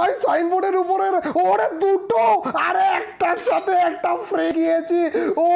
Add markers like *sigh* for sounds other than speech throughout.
ভাই সাইনবোর্ডের উপরে ওরে দুটো, আরে একটার সাথে একটা ফ্রে গিয়েছি ও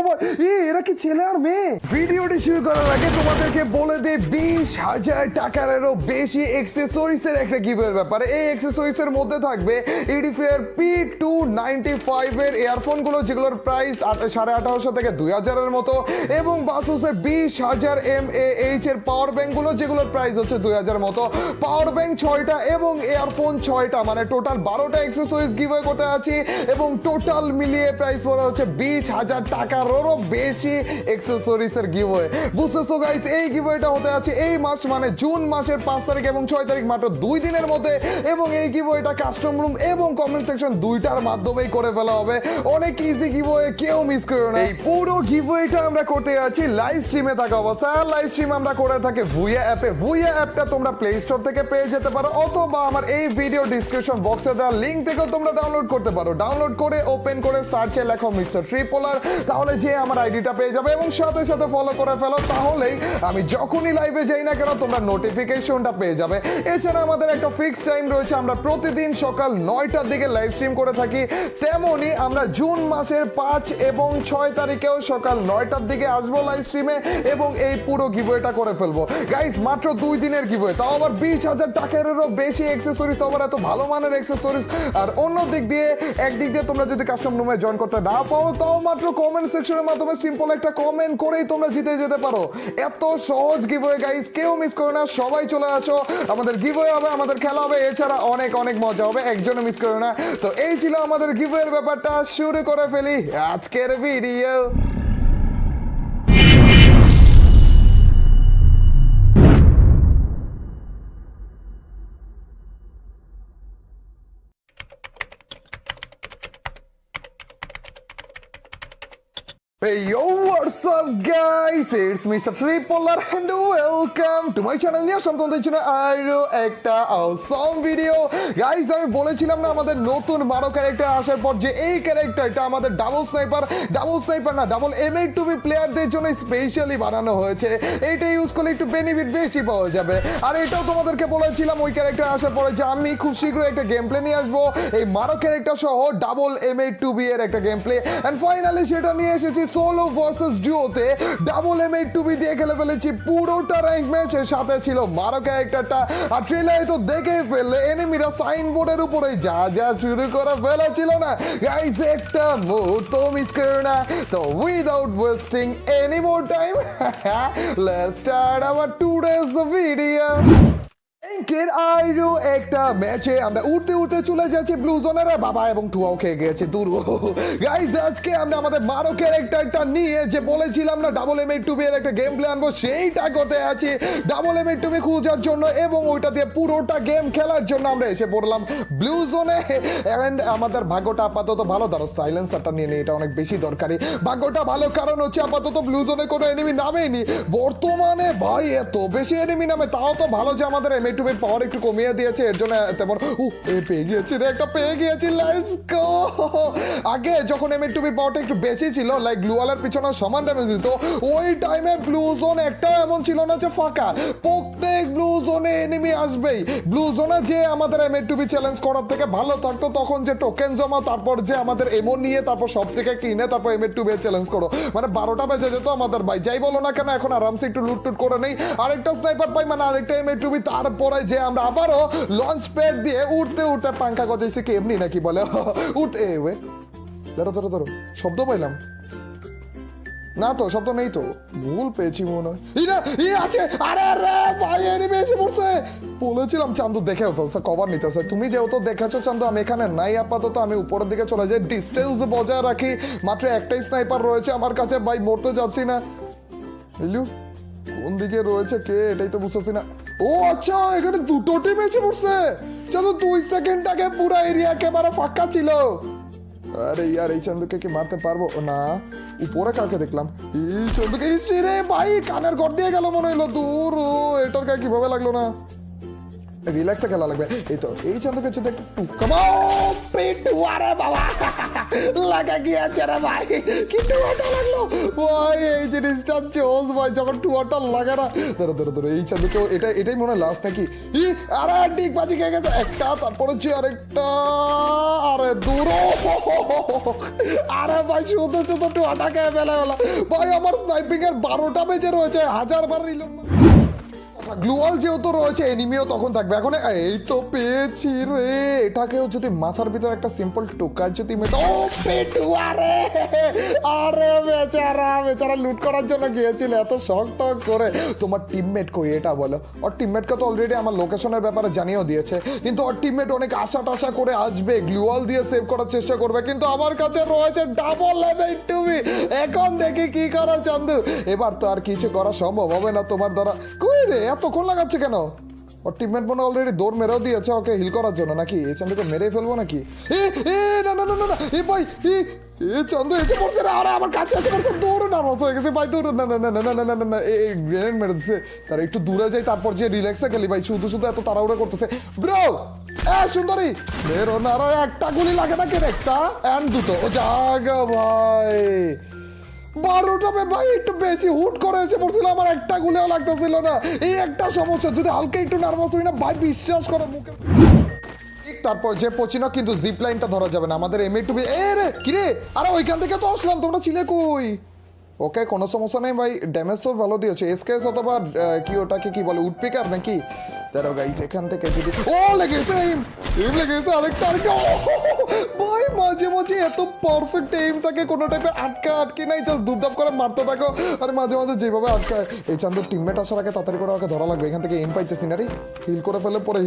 ই এরা কি ছেলে আর মেয়ে? ভিডিওটি শুরু করার আগে তোমাদেরকে বলে দে বিশ হাজার টাকারও বেশি এক্সেসরিজ এর একটা গিভের ব্যাপারে। এই এক্সেসরিজ মধ্যে থাকবে Edifier P two ninety five এর ইয়ারফোনগুলো যেগুলোর প্রাইস সাড়ে আঠারোশো থেকে দুই হাজারের মতো, এবং বাসুসের বিশ হাজার এম এ এর পাওয়ার ব্যাংকগুলো যেগুলোর প্রাইস হচ্ছে দুই হাজার মতো। পাওয়ার ব্যাংক ছয়টা এবং ইয়ারফোন ছয়টা মানে টোটাল বারোটা এক্সেসরিজ গিভওয়ে করতে আছি এবং টোটাল মিলিয়ে প্রাইস পড়ে হচ্ছে বিশ হাজার টাকারও বেশি এক্সেসরিজ এর গিভওয়ে বুঝতেছো গাইস এই গিভওয়েটা হতে আছে এই মাস মানে জুন মাসের পাঁচ তারিখ এবং ছয় তারিখ মাত্র দুই দিনের মধ্যে এবং এই গিভওয়েটা কাস্টম রুম এবং কমেন্ট সেকশন দুইটার মাধ্যমেই করে ফেলা হবে। অনেক ইজি গিভওয়ে কেউ মিস করো না। এই পুরো গিভওয়েটা আমরা করতে আছি লাইভ স্ট্রিমে থাকা অবস্থায়। আর লাইভ স্ট্রিম আমরা করে থাকি ভুইয়া অ্যাপে ভুইয়া অ্যাপটা তোমরা প্লে স্টোর থেকে পেয়ে যেতে পারো অথবা আমার এই ভিডিও ডিসক্রিপশন বক্সে দেওয়া লিঙ্ক থেকেও তোমরা ডাউনলোড করতে পারো। ডাউনলোড করে ওপেন করে সার্চে লেখো মিস্টার ট্রিপোলার তাহলে যে আমার আইডিটা পেয়ে যাবে এবং সাথে সাথে ফলো করে ফেলো, তাহলেই আমি যখনই লাইভে যাই না কেন, তোমরা নোটিফিকেশনটা পেয়ে যাবে। এছাড়া আমাদের একটা ফিক্স টাইম রয়েছে, আমরা প্রতিদিন সকাল নয়টার দিকে লাইভ স্ট্রিম করে থাকি। তেমনই আমরা জুন মাসের পাঁচ এবং ছয় তারিখেও সকাল নয়টার দিকে আসব লাইভ স্ট্রিমে এবং এই পুরো গিভওয়েটা করে ফেলব। গাইস মাত্র দুই দিনের গিভওয়ে তাও আবার বিশ হাজার টাকারও বেশি অ্যাক্সেসরিজ তো আবার এত ভালো মানের অ্যাক্সেসরিজ আর অন্য দিক দিয়ে একদিক দিয়ে তোমরা যদি কাস্টম রুমে জয়েন করতে না পাও, তাও মাত্র কমেন্ট সেকশনের মাধ্যমে সিম্পল একটা কমেন্ট করেই তোমরা জিতে যেতে পারো। এত সহজ গিভওয়ে গাইস কেউ মিস করো না, সবাই চলে আসো। আমাদের গিভওয়ে হবে, আমাদের খেলা হবে, এছাড়া অনেক অনেক মজা হবে, একজনও মিস করো না। তো এই ছিল আমাদের গিভওয়ের ব্যাপারটা, শুরু করে ফেলি আজকের video Hey yo, what's up guys? It's Mr. Tripolar and welcome to my channel নিয়ে আসলাম তোমাদের জন্য আরও একটা awesome ভিডিও গাইস আমি বলেছিলাম না আমাদের নতুন বারো ক্যারেক্টার আসার পর যে এই ক্যারেক্টারটা আমাদের ডাবল স্নাইপার ডাবল স্নাইপার না double M eight two B প্লেয়ারদের জন্য স্পেশালি বানানো হয়েছে। এইটা ইউজ করলে একটু বেনিফিট বেশি পাওয়া যাবে। আর এটাও তোমাদেরকে বলেছিলাম ওই ক্যারেক্টার আসার পরে যে আমি খুব শীঘ্রই একটা গেম প্লে নিয়ে আসব। এই মারো ক্যারেক্টার সহ double M eight two B এর একটা গেম প্লে অ্যান্ড ফাইনালি সেটা নিয়ে এসেছি solo versus ডিওতে double M eight two B দিয়ে খেলে ফেলেছি। পুরোটা র্যাঙ্ক ম্যাচ এর সাথে ছিল মারো ক্যারেক্টারটা আর ট্রেলারে তো দেখেই ফেললে এনিমিরা সাইনবোর্ডের উপরে যা যা শুরু করে ফেলেছিল না। গাইস একটা মুহূর্ত মিস করো না। তো without wasting any more time let's start our today's video আমরা আমাদের এসে পড়লাম ব্লু জোনে। আমাদের ভাগ্যটা আপাতত ভালো। ধরো সাইলেন্সারটা নিয়ে এটা অনেক বেশি দরকারি। ভাগ্যটা ভালো কারণ হচ্ছে আপাতত ব্লু জোনে কোনো এনিমি নামেইনি বর্তমানে ভাই, এত বেশি এনিমি নামে তাও তো ভালো যে আমাদের এম টু পাওয়ার একটু কমিয়ে দিয়েছে, এর জন্য তেমন ও এ পেয়ে গিয়েছি রে, একটা পেয়ে গিয়েছি লেটস গো আগে যখন এম টু পাওয়ারটা একটু বেশি ছিল লাইক গ্লুয়ালের পিছনে সমান ড্যামেজ দিত, ওই টাইমে ব্লু জোন একটা এমন ছিল না যে ফাঁকা। প্রত্যেক ব্লু জোনে এনিমি আসবেই। ব্লু জোনে যে আমাদের এম টু চ্যালেঞ্জ করার থেকে ভালো থাকতো, তখন যে টোকেন জমা, তারপর যে আমাদের এমন নিয়ে, তারপর সব থেকে কিনে, তারপর এম টু চ্যালেঞ্জ করো। মানে বারোটা বেজে যেত আমাদের ভাই, যাই বলো না কেন, এখন আরামসে একটু লুটটুট করে নেই। আরেকটা স্নাইপার পাই মানে আরেকটা এম টু তারপরে যে আমরা আবারও লঞ্চ প্যাড দিয়ে উঠতে উঠতে পাঙ্খা গজাইছে, কি এমনি নাকি বলে? *laughs* উঠতে ওয়ে। ধরো ধরো ধরো, শব্দ পাইলাম। না তো, শব্দ নেই তো। ভুল পেয়েছি মনে হয়। ই আছে! আরে আরে ভাই এনিমি এসে পড়ছে! বলেছিলাম চান্দু, দেখেও ফেলছে কভার নিতেছে। তুমি যেহেতু দেখেছ চান্দু, আমি এখানে নাই, আপাতত আমি উপরের দিকে চলে যাই। ডিস্টেন্স বজায় রাখি। মাত্র একটাই স্নাইপার রয়েছে আমার কাছে, ভাই, মরতে যাচ্ছি না। বুঝলু কোন দিকে রয়েছে, কে? এটাই তো বুঝতেছি না। ও আচ্ছা এখানে দুটো টিম এসে পড়ছে। চলো দুই সেকেন্ড আগে পুরো এরিয়া একেবারে ফাঁকা ছিল। আরে ইয়ার, এই চান্দুকে কি মারতে পারব? না, উপরে কাকে দেখলাম। এই চান্দুকে রে ভাই, কানের ঘর দিয়ে গেল মনে হইল। দূর, ও, এটার গায়ে কীভাবে লাগল না? রিল্যাক্সে খেলা লাগবে। এই তো, এই চান্দুকে যদি টুকা বাবা। লাগা গিয়েছে রে ভাই। কি টুয়াটা লাগল? ভাই, এই জিনিসটা ভাই যখন টুয়াটা লাগে না। ধরো ধরো ধরো, এই এটা এটাই মনে হয় লাস্ট নাকি? ই, আরে, ডিগ বাজি খেয়ে গেছে। একটা, তারপর হচ্ছে আরেকটা। আরে, দূর। আরে ভাই, শুধু শুধু টুয়াটা খেয়ে ফেলে ভাই, আমার স্নাইপিং এর বারোটা বেজে রয়েছে। হাজার বার রিলোড গ্লুয়াল যেহেতু রয়েছে, এনিমিও তখন থাকবে। এখন, এই তো পেয়েছি রে। এটাকেও যদি মাথার ভিতর একটা সিম্পল টোকা যদি রে আরে বেচারা বেচারা লুট করার জন্য গিয়েছিল, এত শখ টক করে। তোমার টিমমেট কই এটা বলো? ওর টিমমেটকে তো অলরেডি আমার লোকেশনের ব্যাপারে জানিয়েও দিয়েছে। কিন্তু ওর টিমমেট অনেক আশা টাশা করে আসবে, গ্লুয়াল দিয়ে সেভ করার চেষ্টা করবে। কিন্তু আমার কাছে রয়েছে ডাবল লেভেল টুবি এখন দেখি কি করা, চান্দু। এবার তো আর কিছু করা সম্ভব হবে না তোমার দ্বারা। কই রে এতক্ষণ লাগাচ্ছে কেন ওর টিমমেট মনে অলরেডি দৌড় মেরেও দিয়েছে ওকে হিল করার জন্য নাকি এই চান্দুকে মেরে ফেলব নাকি হয়ে একটু দূরে যাই তারপর যে রিল্যাক্সে ভাই শুধু শুধু এত করতেছে ব্রো এ না একটা গুলি লাগে না কেন একটা অ্যান্ড দুটো ও জাগা ভাই বারোটা ভাই একটু বেশি হুট করে এসে পড়ছিল, আমার একটা গুলেও লাগতেছিল না। এই একটা সমস্যা, যদি হালকা একটু নার্ভাস হই না, ভাই বিশ্বাস করে, মুখে ঠিক তারপর যে পচিনা কিন্তু জিপ লাইনটা ধরা যাবে না, আমাদের এম টু বি এ রে, কি রে? আরে ওইখান থেকে তো আসলাম, তোমরা ছিলে কই? ওকে, কোনো সমস্যা নেই ভাই ড্যামেজ তো ভালো দিয়েছে। এসকেএস অথবা কি ওটাকে কি বলে উডপিকার নাকি? দাঁড়াও গাইস এখান থেকে যদি ও, লেগেছে এম এম লেগেছে আরেকটা আরেকটা। ভাই, মাঝে মাঝে এত পারফেক্ট এম থাকে, কোনো টাইপের আটকা, আটকে নাই। জাস্ট দুপদাপ করে মারতে থাকো। আর, মাঝে মাঝে যেভাবে আটকায়। এই চান্দুর টিমমেট আসার আগে তাড়াতাড়ি করে ওকে ধরা লাগবে। এখান থেকে এম পাইতেছি না রে। হিল করে ফেলে, পরে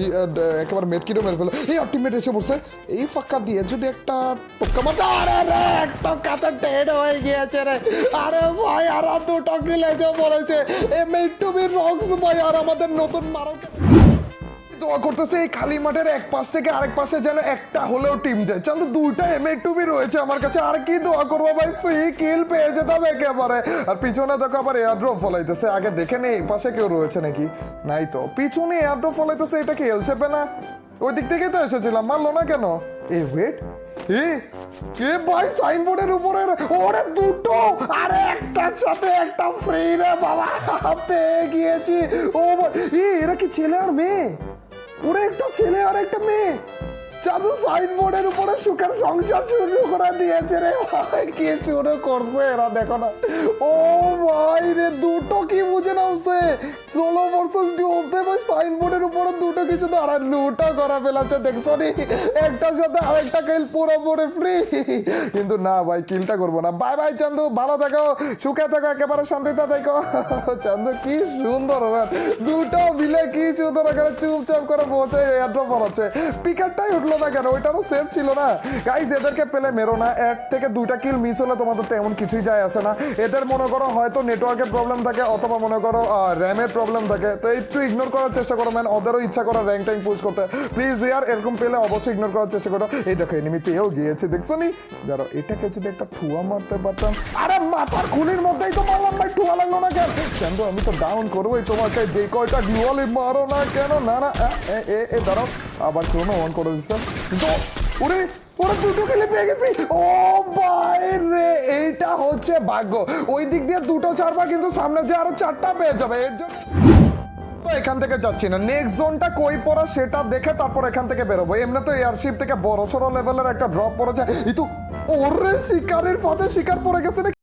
একেবারে মেট কিটো মেরে ফেলো। এই আর টিমমেট এসে পড়ছে। এই ফাঁকা দিয়ে যদি একটা টোক্কা মারতে আরে, রে, এক টোক্কাতে ডেড হয়ে গিয়েছে রে। আরে, ভাই, আর দুটো কিল এসে পড়েছে। M eight two B rocks, ভাই, আর আমাদের নতুন মারক দোয়া করতেছে, এই খালি মাঠের এক পাশ থেকে আরেক পাশে যেন একটা হলেও টিম যায়। দুইটা এম টুবি রয়েছে আমার কাছে, আর কি দোয়া করব ভাই? ফ্রি কিল পেয়ে একেবারে। আর পিছনে দেখো আবার এয়ারড্রপ ফলাইতেছে, আগে দেখে নেই পাশে কেউ রয়েছে নাকি? নাই তো। পিছনে এয়ারড্রপ ফলাইতেছে, এটা কি এল না? ওই দিক থেকেই তো এসেছিলাম মানলো না কেন? এ ওয়েট সাইনবোর্ডের উপরে ওরে দুটো সাথে একটা ফ্রি রে বাবা, পেয়ে গিয়েছি। ও কি ছেলে আর মেয়ে? ওরা একটা ছেলে আর একটা মেয়ে। চাদু সাইনবোর্ডের উপরে সুখের সংসার শুরু করে দিয়েছে রে ভাই। কে শুরু করছে এরা, দেখো না। ও ভাই রে, দুটো কি বুঝে নামছে ষোলো ভার্সেস ভাই সাইনবোর্ডের উপরে দুটো কিছু তো লুটা করা ফেলাচ্ছে, দেখছ নি? একটার সাথে আরেকটা কিল পুরোপুরি ফ্রি কিন্তু না ভাই, কিলটা করব না। বাই বাই চান্দু, ভালো থাকো, সুখে থাকো, একেবারে শান্তিতে থাকো। চান্দু, কি সুন্দর দুটো মিলে কি সুন্দর এখানে চুপচাপ করে বসে এয়ারড্রপ বানাচ্ছে পিকারটাই উঠল না কেন? ওইটারও সেফ ছিল না। গাইজ এদেরকে পেলে মেরো না। এক থেকে দুইটা কিল মিস হলে তোমাদের তেমন কিছুই যায় আসে না। এদের মনে করো হয়তো নেটওয়ার্কের প্রবলেম থাকে, অথবা মনে করো র্যামের প্রবলেম থাকে। তো একটু ইগনোর করার চেষ্টা করো ম্যান ওদেরও ইচ্ছা করো র্যাঙ্ক ট্যাঙ্ক পুশ করতে। প্লিজ ইয়ার এরকম পেলে অবশ্যই ইগনোর করার চেষ্টা করো। এই দেখো এনিমি পেয়েও গিয়েছে দেখছ নি? ধরো এটাকে যদি একটা ঠুয়া মারতে পারতাম। আরে মাথার খুলির মধ্যেই তো মারলাম ভাই ঠুয়া লাগল না কেন? কেন আমি তো ডাউন করবোই তোমাকে যে কয়টা গ্লুয়ালি মারো না কেন? না না এ, এ দাঁড়াও আবার কোনো অন করে দিচ্ছে। তো ওরে এইটা হচ্ছে ভাগ্য। ওই দিক দিয়ে দুটো ছাড়বা কিন্তু সামনে যে আরও চারটা পেয়ে যাবে এর জন্য এখান থেকে যাচ্ছি না। নেক্সট জোনটা কই পড়া সেটা দেখে তারপর এখান থেকে বেরোবো। এমনি তো এয়ারশিপ থেকে বড় সড়ো লেভেলের একটা ড্রপ পড়েছে। যায় কিন্তু ওরে শিকারের ফাঁদে শিকার পড়ে গেছে